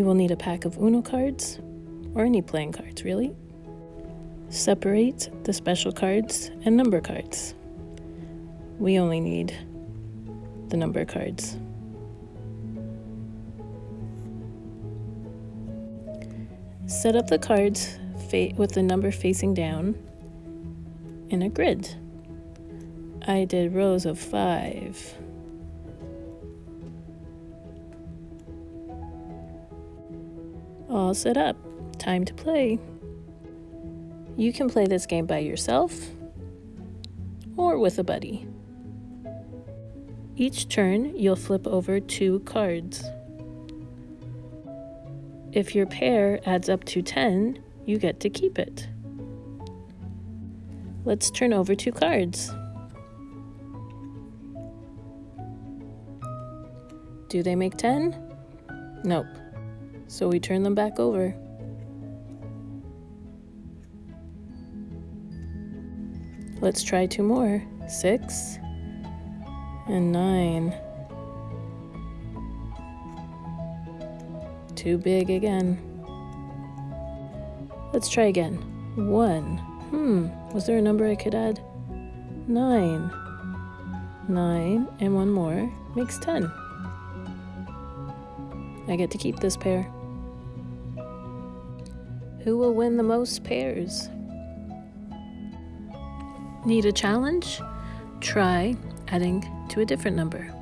You will need a pack of Uno cards, or any playing cards, really. Separate the special cards and number cards. We only need the number cards. Set up the cards with the number facing down in a grid. I did rows of five. All set up. Time to play. You can play this game by yourself or with a buddy. Each turn, you'll flip over two cards. If your pair adds up to 10, you get to keep it. Let's turn over two cards. Do they make 10? Nope. So we turn them back over. Let's try two more. Six and nine. Too big again. Let's try again. One. Hmm, was there a number I could add? Nine. Nine and one more makes ten. I get to keep this pair. Who will win the most pairs? Need a challenge? Try adding to a different number.